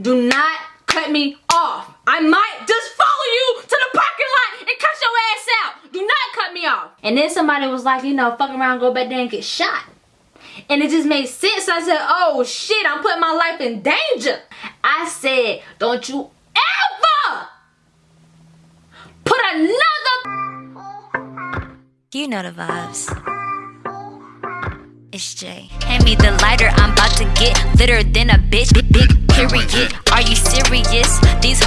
do not cut me off. I might just follow you to the parking lot and cut your ass out. Do not cut me off. And then somebody was like, you know, fuck around, go back there and get shot. And it just made sense. I said, oh shit, I'm putting my life in danger. I said, don't you ever put another... You know the vibes. It's Jay. Hand me the lighter, I'm about to get litter than a bitch. Big,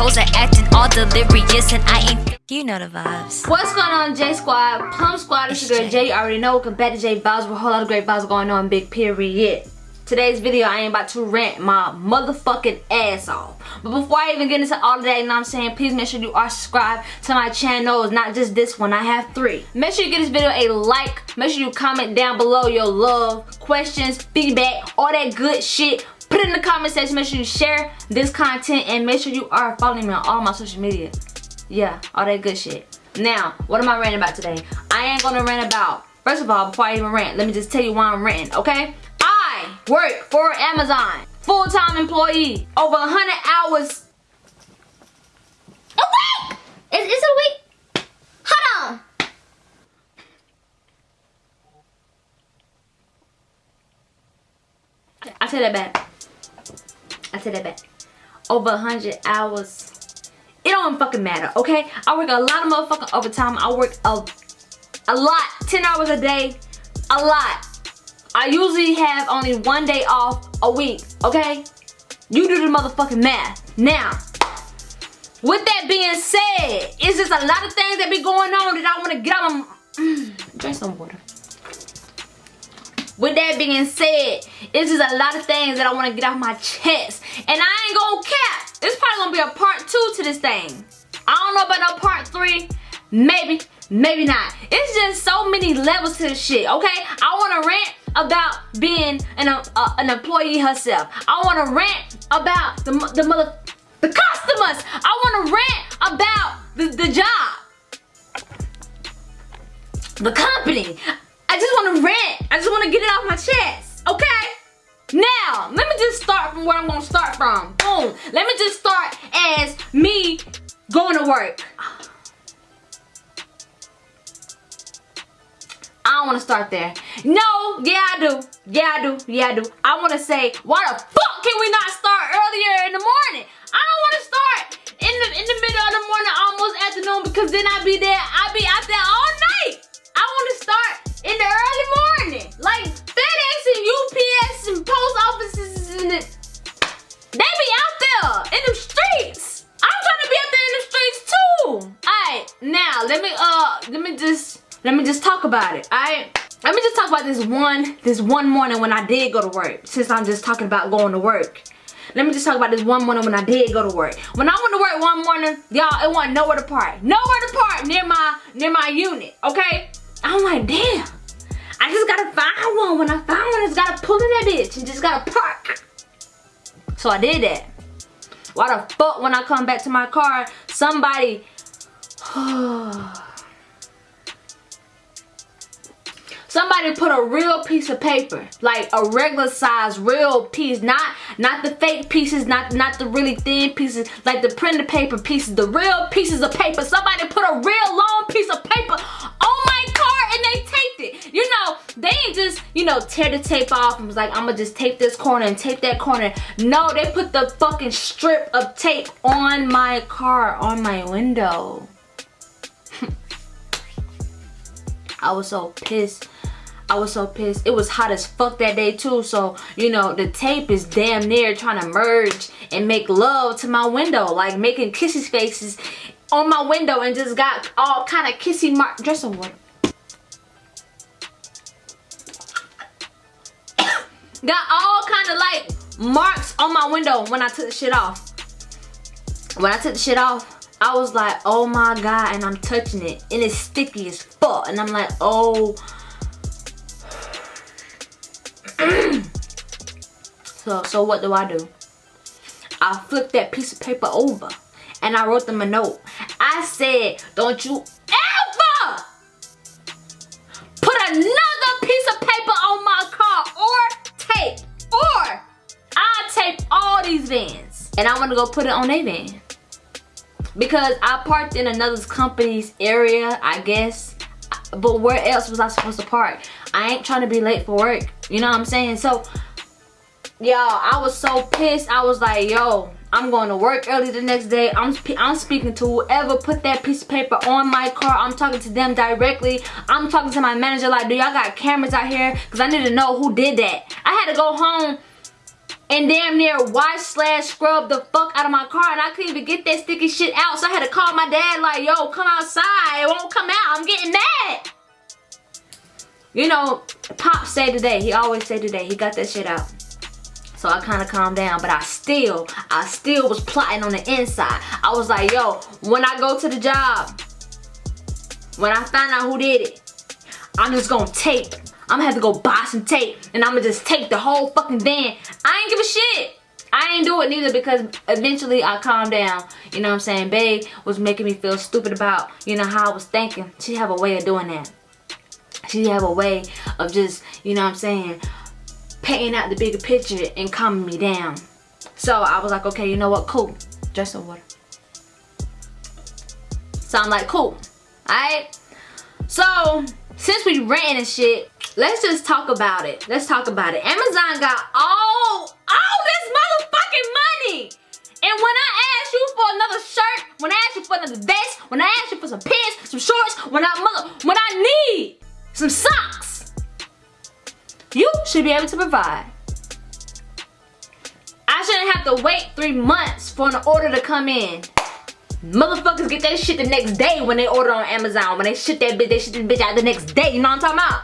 hoes are acting all delirious, and I ain't. You know the vibes. What's going on, J Squad? Plum Squad, it's your girl Jay. You already know. Welcome back to J Vibes with a whole lot of great vibes going on, big period. Today's video, I am about to rant my motherfucking ass off. But before I even get into all of that, you know what I'm saying, please make sure you are subscribed to my channel. It's not just this one, I have three. Make sure you give this video a like. Make sure you comment down below your love, questions, feedback, all that good shit. Put it in the comment section. Make sure you share this content and make sure you are following me on all my social media. Yeah, all that good shit. Now, what am I ranting about today? I ain't gonna rant about, first of all, before I even rant, let me just tell you why I'm ranting, okay? I work for Amazon. Full-time employee. Over 100 hours. A week! Is, is it a week? Hold on. I take that back. I said that back. Over 100 hours. It don't fucking matter, okay? I work a lot of motherfucking overtime. I work a, a lot. 10 hours a day. A lot. I usually have only one day off a week, okay? You do the motherfucking math. Now, with that being said, it's just a lot of things that be going on that I want to get out of drink some water. With that being said, it's just a lot of things that I want to get off my chest. And I ain't gonna cap. It's probably gonna be a part two to this thing. I don't know about no part three. Maybe, maybe not. It's just so many levels to this shit, okay? I want to rant about being an, uh, an employee herself. I want to rant about the, the mother, the customers. I want to rant about the, the job. The company. Start there. No, yeah I do. Yeah I do. Yeah I do. I want to say, why the fuck can we not start earlier in the morning? I don't want to start in the in the middle of the morning, almost afternoon, because then I'll be there. I'll be out there all about it. I let me just talk about this one this one morning when I did go to work. Since I'm just talking about going to work. Let me just talk about this one morning when I did go to work. When I went to work one morning, y'all, it wasn't nowhere to park. Nowhere to park near my near my unit, okay? I'm like, damn. I just gotta find one. When I find one, I just gotta pull in that bitch and just gotta park. So I did that. Why the fuck when I come back to my car, somebody somebody put a real piece of paper like a regular size real piece not not the fake pieces not not the really thin pieces like the printed paper pieces the real pieces of paper. Somebody put a real long piece of paper on my car and they taped it. You know they ain't just you know tear the tape off and was like i'm gonna just tape this corner and tape that corner. No they put the fucking strip of tape on my car on my window. I was so pissed I was so pissed. It was hot as fuck that day too. So, you know, the tape is damn near trying to merge and make love to my window. Like making kissy faces on my window and just got all kind of kissy mark. Dress some water. got all kind of like marks on my window when I took the shit off. When I took the shit off, I was like, oh my god, and I'm touching it. And it's sticky as fuck. And I'm like, oh so, so what do I do? I flipped that piece of paper over and I wrote them a note. I said, don't you ever put another piece of paper on my car or tape or I tape all these vans. and I want to go put it on a van because I parked in another company's area, I guess. But where else was I supposed to park? I ain't trying to be late for work. You know what I'm saying? So, y'all, I was so pissed. I was like, yo, I'm going to work early the next day. I'm, I'm speaking to whoever put that piece of paper on my car. I'm talking to them directly. I'm talking to my manager like, do y'all got cameras out here? Because I need to know who did that. I had to go home and damn near wash slash scrub the fuck out of my car and I couldn't even get that sticky shit out. So I had to call my dad like, yo, come outside. It won't come out. I'm getting mad. You know, Pop say today. He always say today. He got that shit out. So I kind of calmed down, but I still, I still was plotting on the inside. I was like, yo, when I go to the job, when I find out who did it, I'm just gonna tape I'm gonna have to go buy some tape and I'm gonna just take the whole fucking van. I ain't give a shit. I ain't do it neither because eventually I calmed down. You know what I'm saying? Babe was making me feel stupid about, you know, how I was thinking. She have a way of doing that. She have a way of just, you know what I'm saying, painting out the bigger picture and calming me down. So I was like, okay, you know what? Cool. Just some water. So I'm like, cool. Alright? So, since we ran and shit, let's just talk about it. Let's talk about it. Amazon got all, all this motherfucking money. And when I ask you for another shirt, when I ask you for another vest, when I ask you for some pants, some shorts, when I mother, when I need some socks, you should be able to provide. I shouldn't have to wait three months for an order to come in. Motherfuckers get that shit the next day when they order on Amazon. When they ship that bitch, they ship the bitch out the next day. You know what I'm talking about?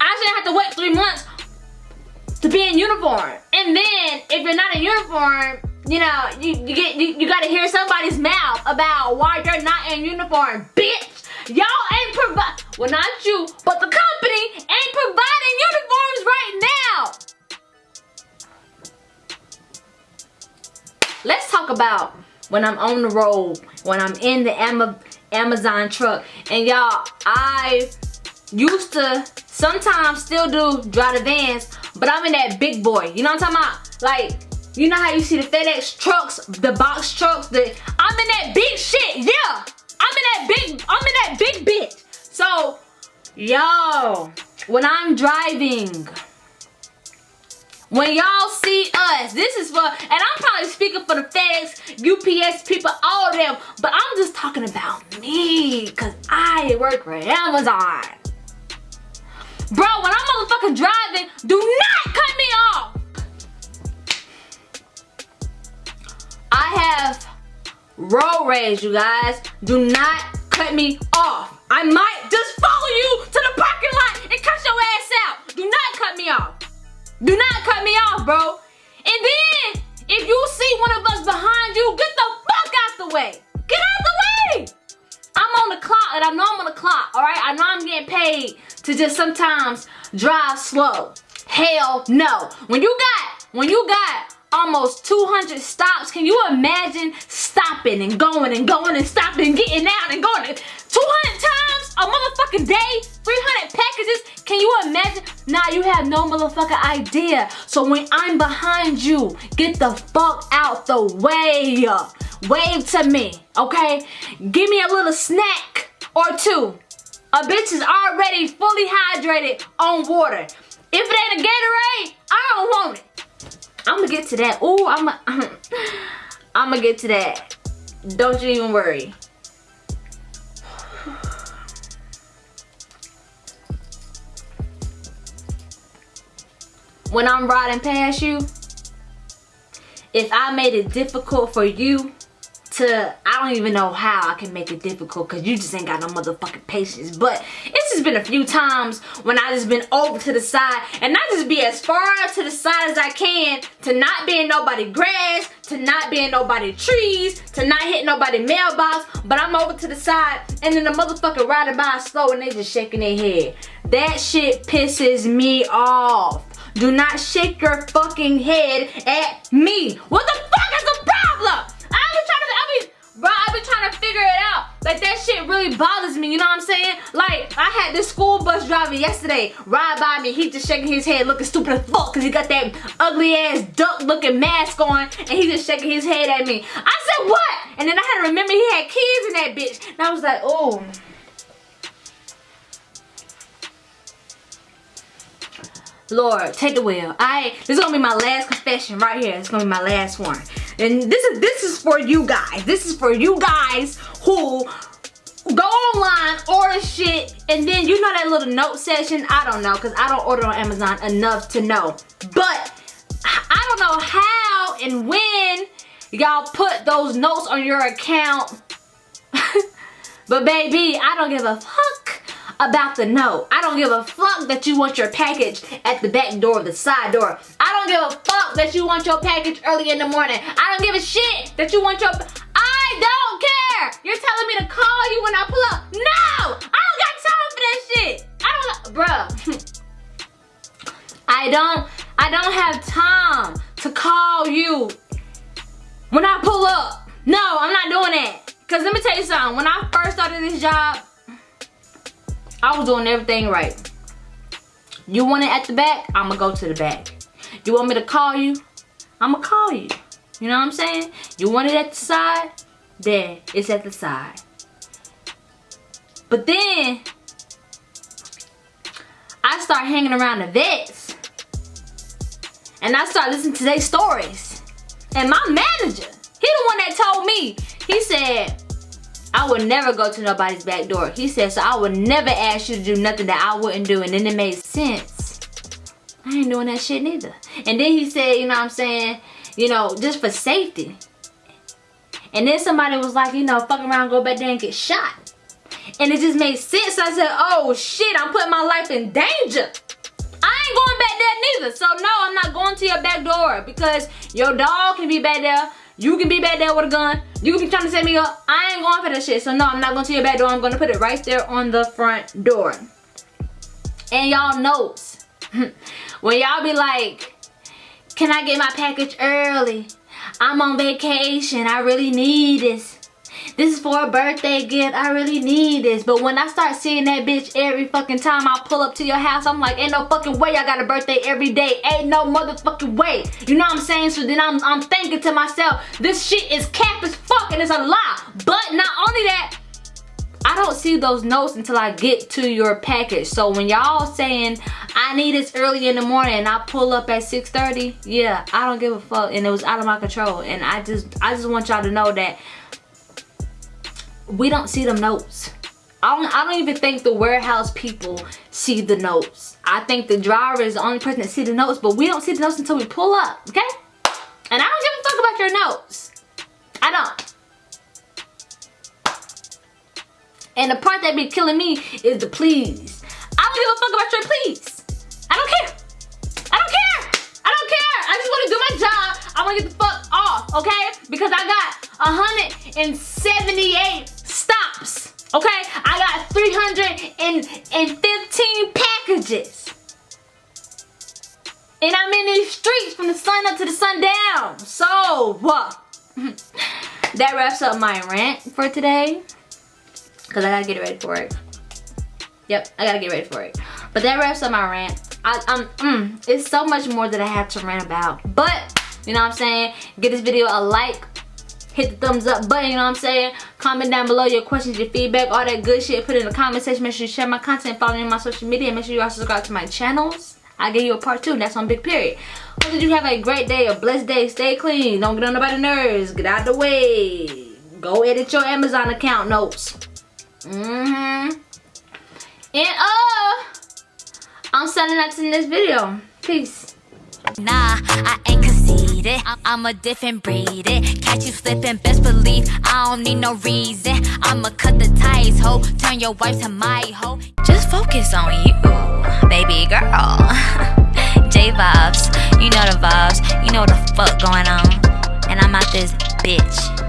I shouldn't have to wait three months to be in uniform. And then, if you're not in uniform, you know, you, you get you, you gotta hear somebody's mouth about why you're not in uniform, bitch. Y'all ain't provide well not you, but the company ain't providing uniforms right now. Let's talk about when I'm on the road, when I'm in the Amazon truck. And y'all, I used to sometimes still do drive the vans, but I'm in that big boy. You know what I'm talking about? Like, you know how you see the FedEx trucks, the box trucks, the I'm in that big shit, yeah. I'm in that big, I'm in that big bitch. So, yo, when I'm driving, when y'all see us, this is for, and I'm probably speaking for the FedEx, UPS people, all of them, but I'm just talking about me, because I work for Amazon. Bro, when I'm motherfucking driving, do not cut me off. I have road rage, you guys. Do not cut me off. I might just follow you to the parking lot and cut your ass out. Do not cut me off. Do not cut me off, bro. And then, if you see one of us behind you, get the fuck out the way. Get out the way. I'm on the clock, and I know I'm on the clock, all right? I know I'm getting paid to just sometimes drive slow. Hell no. When you got, when you got almost 200 stops, can you imagine stopping and going and going and stopping and getting out and going 200 times a motherfucking day? 300 packages? Can you imagine? Nah, you have no motherfucking idea. So when I'm behind you, get the fuck out the way. Wave to me, okay? Give me a little snack or two. A bitch is already fully hydrated on water. If it ain't a Gatorade, I don't want it. I'm gonna get to that. Oh, I'm I'm gonna get to that. Don't you even worry. When I'm riding past you, if I made it difficult for you to I don't even know how I can make it difficult because you just ain't got no motherfucking patience but it's just been a few times when I just been over to the side and I just be as far to the side as I can to not be in nobody grass to not be in nobody trees to not hit nobody mailbox but I'm over to the side and then the motherfucker riding by slow and they just shaking their head. That shit pisses me off. Do not shake your fucking head at me. What the fuck is the problem I I bro, I've been trying to figure it out. Like, that shit really bothers me, you know what I'm saying? Like, I had this school bus driver yesterday ride by me. He just shaking his head looking stupid as fuck because he got that ugly ass duck looking mask on and he just shaking his head at me. I said, what? And then I had to remember he had kids in that bitch. And I was like, oh. Lord, take the wheel. I this is gonna be my last confession right here. It's gonna be my last one. And this is this is for you guys. This is for you guys who go online, order shit, and then you know that little note section? I don't know, because I don't order on Amazon enough to know. But I don't know how and when y'all put those notes on your account. but baby, I don't give a fuck about the note. I don't give a fuck that you want your package at the back door, the side door. I don't give a fuck that you want your package early in the morning. I don't give a shit that you want your... I don't care! You're telling me to call you when I pull up. No! I don't got time for that shit. I don't... Bruh. I don't... I don't have time to call you when I pull up. No, I'm not doing that. Because let me tell you something. When I first started this job, I was doing everything right. You want it at the back? I'm going to go to the back. You want me to call you? I'm going to call you. You know what I'm saying? You want it at the side? There, it's at the side. But then, I start hanging around the vets. And I start listening to their stories. And my manager, he the one that told me, he said, I would never go to nobody's back door. He said, so I would never ask you to do nothing that I wouldn't do. And then it made sense. I ain't doing that shit neither. And then he said, you know what I'm saying, you know, just for safety. And then somebody was like, you know, fuck around, go back there and get shot. And it just made sense. I said, oh shit, I'm putting my life in danger. I ain't going back there neither. So no, I'm not going to your back door because your dog can be back there. You can be back there with a gun. You can be trying to set me up. I ain't going for that shit. So no, I'm not going to your back door. I'm going to put it right there on the front door. And y'all knows. when y'all be like, can I get my package early? I'm on vacation. I really need this. This is for a birthday gift. I really need this. But when I start seeing that bitch every fucking time I pull up to your house, I'm like, ain't no fucking way I got a birthday every day. Ain't no motherfucking way. You know what I'm saying? So then I'm, I'm thinking to myself, this shit is cap as fuck and it's a lie. But not only that, I don't see those notes until I get to your package. So when y'all saying I need this early in the morning and I pull up at 6.30, yeah, I don't give a fuck and it was out of my control. And I just I just want y'all to know that we don't see them notes. I don't, I don't even think the warehouse people see the notes. I think the driver is the only person that see the notes, but we don't see the notes until we pull up, okay? And I don't give a fuck about your notes. I don't. And the part that be killing me is the please. I don't give a fuck about your please. I don't care. I don't care. I don't care. I just want to do my job. I want to get the fuck off, okay? Because I got 178 stops. Okay, I got 315 packages. And I'm in these streets from the sun up to the sun down. So, what? that wraps up my rant for today. Because I gotta get ready for it. Yep, I gotta get ready for it. But that wraps up my rant. I, um, mm, it's so much more that I have to rant about. But, you know what I'm saying? Give this video a like, hit the thumbs up button, you know what I'm saying? Comment down below your questions, your feedback, all that good shit. Put it in the comment section. Make sure you share my content, follow me on my social media. Make sure you also subscribe to my channels. I'll give you a part two, and that's on Big Period. Hope that you have a great day, a blessed day. Stay clean. Don't get on nobody's nerves. Get out the way. Go edit your Amazon account notes. Mm-hmm. And, uh, I'm signing out to this video. Peace. Nah, I ain't conceited. I'm a different breed. It Catch you slipping, best believe I don't need no reason. I'ma cut the ties, ho. Turn your wife to my hoe. Just focus on you, baby girl. J vibes, you know the vibes. You know the fuck going on. And I'm out this bitch.